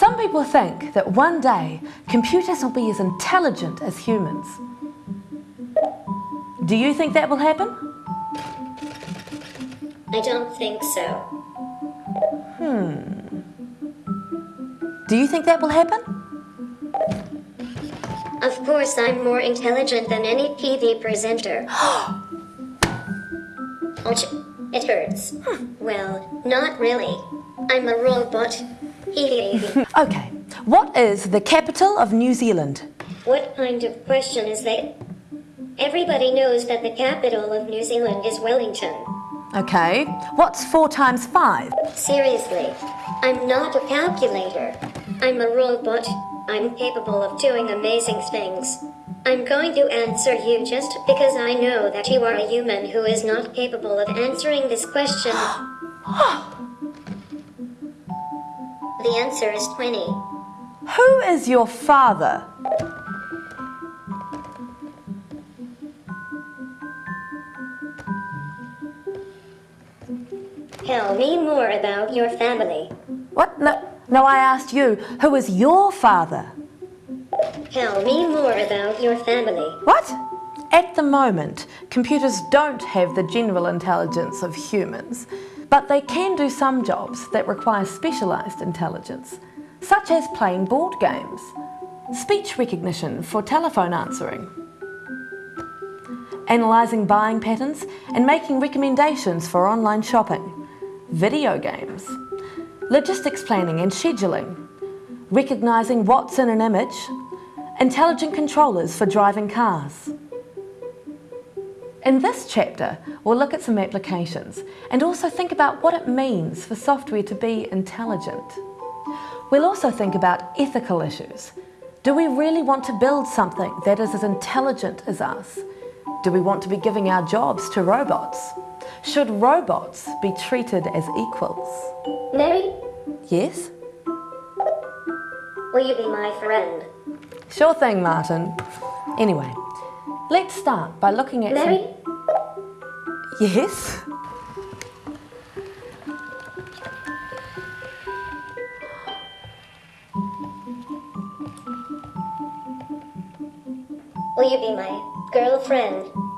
Some people think that one day computers will be as intelligent as humans. Do you think that will happen? I don't think so. Hmm. Do you think that will happen? Of course, I'm more intelligent than any TV presenter. Ouch, it hurts. Well, not really. I'm a robot. Hee hee. Okay, what is the capital of New Zealand? What kind of question is that? Everybody knows that the capital of New Zealand is Wellington. Okay, what's four times five? Seriously, I'm not a calculator. I'm a robot. I'm capable of doing amazing things. I'm going to answer you just because I know that you are a human who is not capable of answering this question. the answer is 20. Who is your father? Tell me more about your family. What? No, no, I asked you, who is your father? Tell me more about your family. What? At the moment, computers don't have the general intelligence of humans, but they can do some jobs that require specialised intelligence, such as playing board games, speech recognition for telephone answering, analysing buying patterns and making recommendations for online shopping, video games, logistics planning and scheduling, recognising what's in an image, intelligent controllers for driving cars. In this chapter, we'll look at some applications and also think about what it means for software to be intelligent. We'll also think about ethical issues. Do we really want to build something that is as intelligent as us? Do we want to be giving our jobs to robots? Should robots be treated as equals? Mary, Yes? will you be my friend? Sure thing, Martin. Anyway, let's start by looking at Mary, some... Yes? will you be my girlfriend?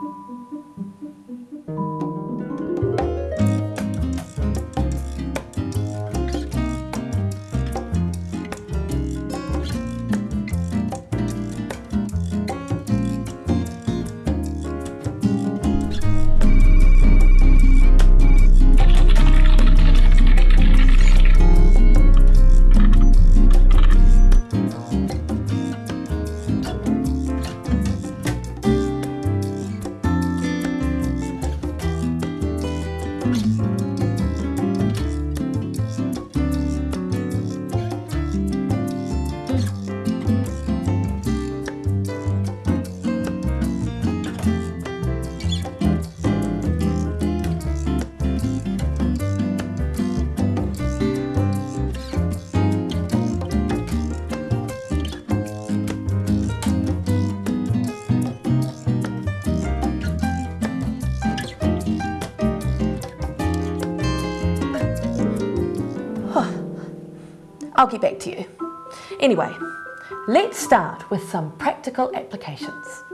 I'll get back to you. Anyway, let's start with some practical applications.